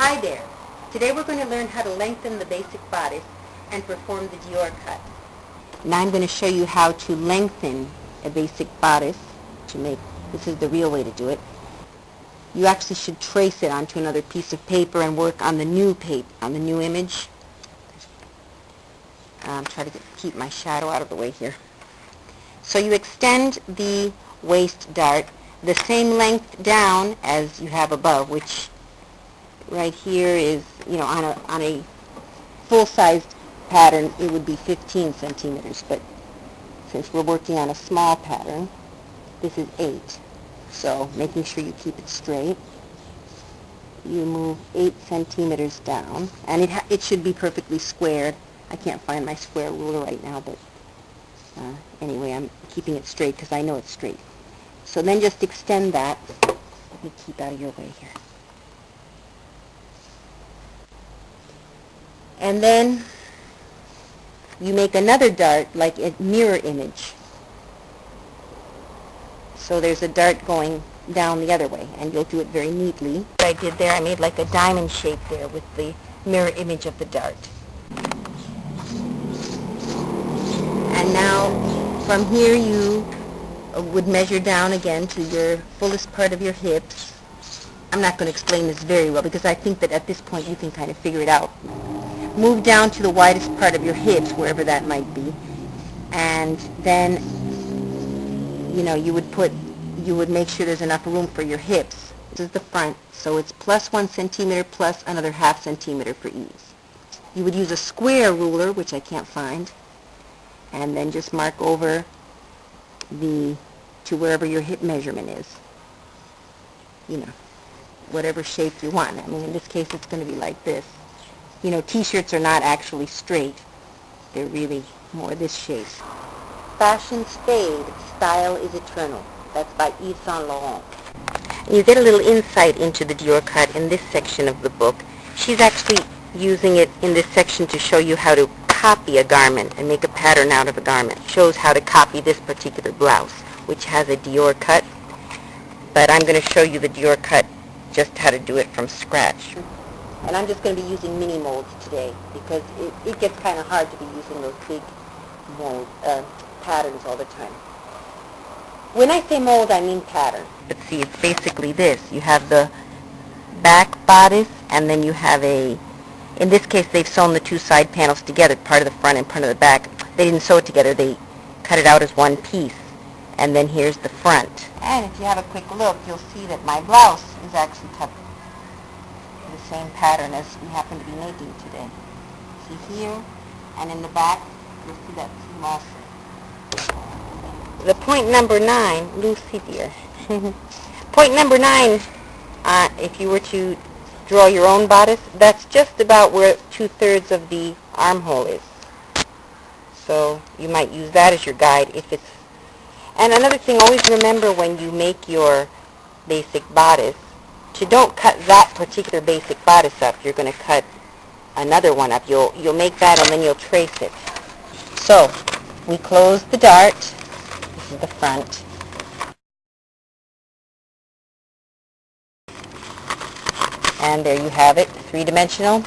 Hi there. Today we're going to learn how to lengthen the basic bodice and perform the Dior cut. Now I'm going to show you how to lengthen a basic bodice to make, this is the real way to do it. You actually should trace it onto another piece of paper and work on the new paper, on the new image. Um, try to get, keep my shadow out of the way here. So you extend the waist dart the same length down as you have above, which right here is, you know, on a, on a full-sized pattern, it would be 15 centimeters, but since we're working on a small pattern, this is 8. So making sure you keep it straight, you move 8 centimeters down, and it, it should be perfectly squared. I can't find my square ruler right now, but uh, anyway, I'm keeping it straight because I know it's straight. So then just extend that. Let me keep out of your way here. And then you make another dart like a mirror image. So there's a dart going down the other way, and you'll do it very neatly. What I did there, I made like a diamond shape there with the mirror image of the dart. And now from here you uh, would measure down again to your fullest part of your hips. I'm not going to explain this very well because I think that at this point you can kind of figure it out. Move down to the widest part of your hips, wherever that might be, and then, you know, you would put, you would make sure there's enough room for your hips. This is the front, so it's plus one centimeter plus another half centimeter for ease. You would use a square ruler, which I can't find, and then just mark over the to wherever your hip measurement is. You know, whatever shape you want. I mean, in this case, it's going to be like this. You know, t-shirts are not actually straight. They're really more this shape. Fashion fade, style is eternal. That's by Yves Saint Laurent. You get a little insight into the Dior cut in this section of the book. She's actually using it in this section to show you how to copy a garment and make a pattern out of a garment. Shows how to copy this particular blouse, which has a Dior cut. But I'm going to show you the Dior cut, just how to do it from scratch. And I'm just going to be using mini molds today because it, it gets kind of hard to be using those big mold uh, patterns all the time. When I say mold, I mean pattern. But see, it's basically this. You have the back bodice, and then you have a in this case, they've sewn the two side panels together, part of the front and part of the back. They didn't sew it together. They cut it out as one piece. And then here's the front. And if you have a quick look, you'll see that my blouse is actually cut the same pattern as we happen to be making today. See here, and in the back, you'll see that small The point number nine, Lucy dear. point number nine, uh, if you were to draw your own bodice, that's just about where two-thirds of the armhole is. So you might use that as your guide if it's... And another thing, always remember when you make your basic bodice, to don't cut that particular basic bodice up. You're going to cut another one up. You'll, you'll make that and then you'll trace it. So, we close the dart. This is the front. And there you have it, three-dimensional.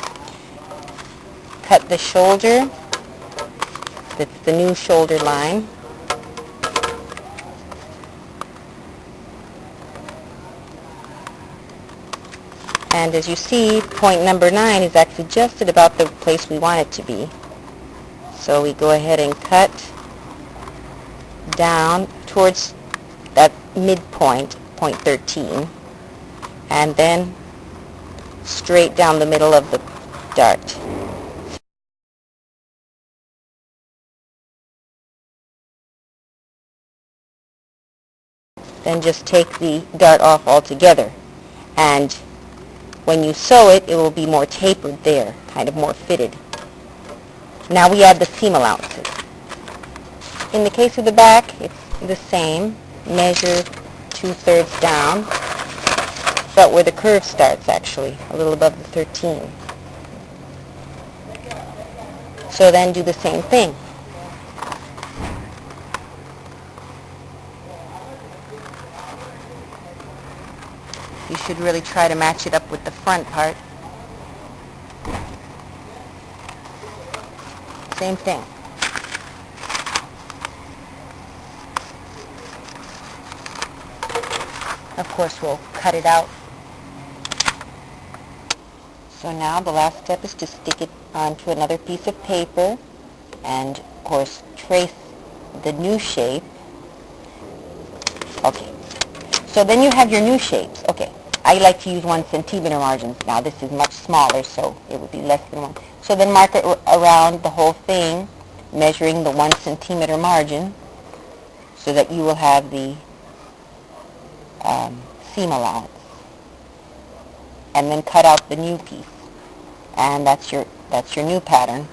Cut the shoulder. That's the new shoulder line. And as you see, point number 9 is actually just at about the place we want it to be. So we go ahead and cut down towards that midpoint, point 13, and then straight down the middle of the dart. Then just take the dart off altogether. And when you sew it, it will be more tapered there, kind of more fitted. Now we add the seam allowances. In the case of the back, it's the same. Measure two-thirds down but where the curve starts actually, a little above the 13. So then do the same thing. You should really try to match it up with the front part. Same thing. Of course, we'll cut it out. So now the last step is to stick it onto another piece of paper and, of course, trace the new shape. Okay. So then you have your new shapes. Okay. I like to use one centimeter margins. Now this is much smaller, so it would be less than one. So then mark it around the whole thing, measuring the one centimeter margin, so that you will have the um, seam allowance. And then cut out the new piece. And that's your, that's your new pattern,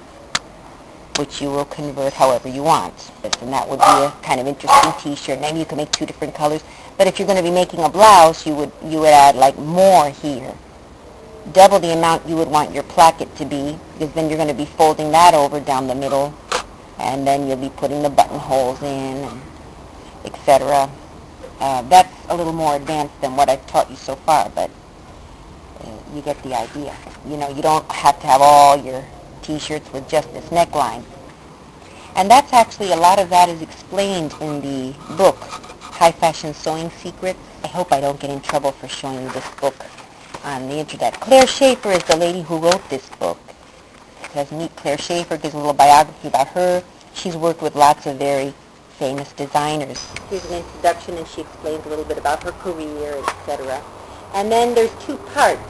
which you will convert however you want. And that would be a kind of interesting t-shirt. Maybe you can make two different colors. But if you're going to be making a blouse, you would, you would add like more here. Double the amount you would want your placket to be, because then you're going to be folding that over down the middle, and then you'll be putting the buttonholes in, etc. Uh, that's a little more advanced than what I've taught you so far, but uh, you get the idea. You know, you don't have to have all your t-shirts with just this neckline. And that's actually, a lot of that is explained in the book, High Fashion Sewing Secrets. I hope I don't get in trouble for showing you this book on the internet. Claire Shaeffer is the lady who wrote this book. It Because meet Claire Shaeffer, gives a little biography about her. She's worked with lots of very famous designers. Here's an introduction and she explains a little bit about her career, etc. And then there's two parts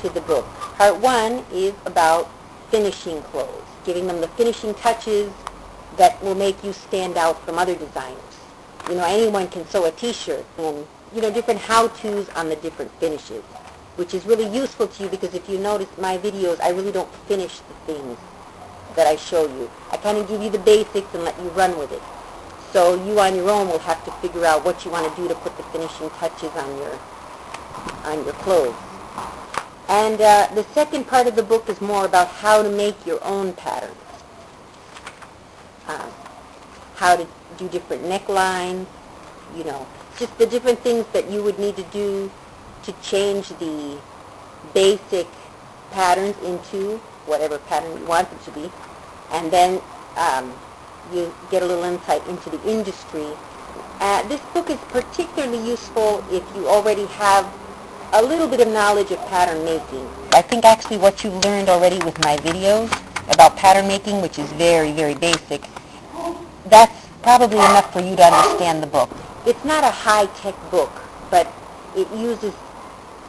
to the book. Part one is about finishing clothes, giving them the finishing touches that will make you stand out from other designers. You know, anyone can sew a t-shirt and, you know, different how-tos on the different finishes, which is really useful to you because if you notice my videos, I really don't finish the things that I show you. I kind of give you the basics and let you run with it. So you on your own will have to figure out what you want to do to put the finishing touches on your on your clothes. And uh, the second part of the book is more about how to make your own patterns. Uh, how to do different necklines, you know, just the different things that you would need to do to change the basic patterns into whatever pattern you want them to be. And then um, you get a little insight into the industry. Uh, this book is particularly useful if you already have a little bit of knowledge of pattern making. I think actually what you learned already with my videos about pattern making, which is very, very basic, that's probably enough for you to understand the book. It's not a high-tech book, but it uses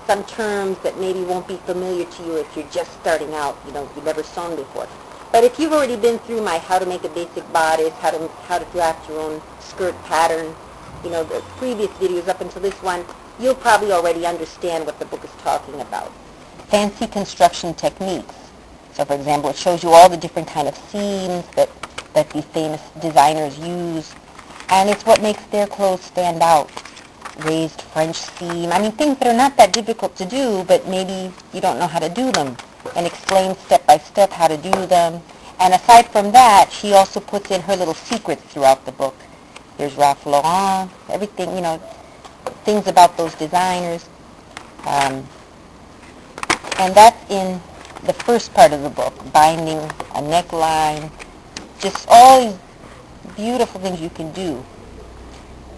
some terms that maybe won't be familiar to you if you're just starting out, you know, you've never sewn before. But if you've already been through my how to make a basic bodice, how to, how to draft your own skirt pattern, you know, the previous videos up until this one, you'll probably already understand what the book is talking about. Fancy construction techniques. So for example, it shows you all the different kind of seams that, that these famous designers use. And it's what makes their clothes stand out. Raised French seam. I mean, things that are not that difficult to do, but maybe you don't know how to do them and explains step by step how to do them. And aside from that, she also puts in her little secrets throughout the book. There's Ralph Lauren, everything, you know, things about those designers. Um, and that's in the first part of the book, binding a neckline, just all these beautiful things you can do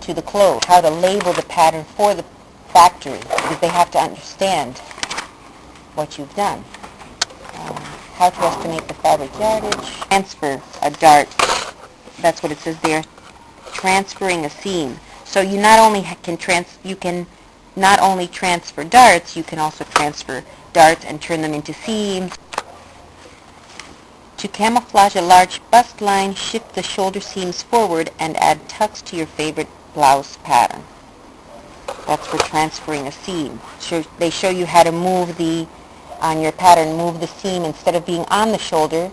to the clothes, how to label the pattern for the factory, because they have to understand what you've done how to estimate the fabric yardage, transfer a dart, that's what it says there, transferring a seam. So you not only can trans you can not only transfer darts, you can also transfer darts and turn them into seams. To camouflage a large bust line, shift the shoulder seams forward and add tucks to your favorite blouse pattern. That's for transferring a seam. So they show you how to move the on your pattern, move the seam instead of being on the shoulder,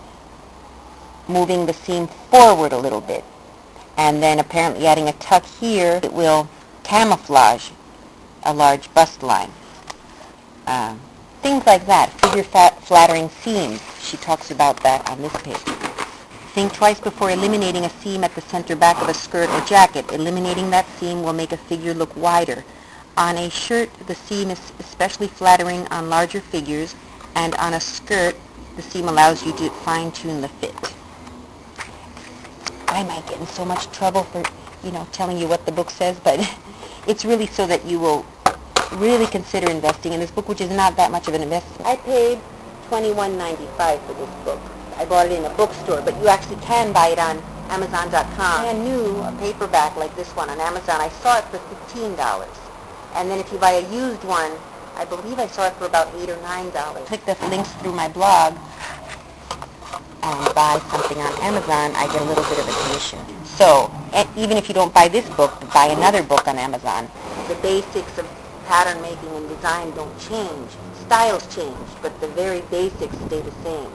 moving the seam forward a little bit. And then apparently adding a tuck here, it will camouflage a large bust line. Um, things like that, figure fat flattering seams. She talks about that on this page. Think twice before eliminating a seam at the center back of a skirt or jacket. Eliminating that seam will make a figure look wider. On a shirt, the seam is especially flattering on larger figures, and on a skirt, the seam allows you to fine-tune the fit. I might get in so much trouble for, you know, telling you what the book says, but it's really so that you will really consider investing in this book, which is not that much of an investment. I paid $21.95 for this book. I bought it in a bookstore, but you actually can buy it on Amazon.com. Brand new, a paperback like this one on Amazon. I saw it for $15. And then if you buy a used one, I believe I saw it for about 8 or $9. Click the links through my blog and buy something on Amazon, I get a little bit of a commission. So, even if you don't buy this book, buy another book on Amazon. The basics of pattern making and design don't change. Styles change, but the very basics stay the same.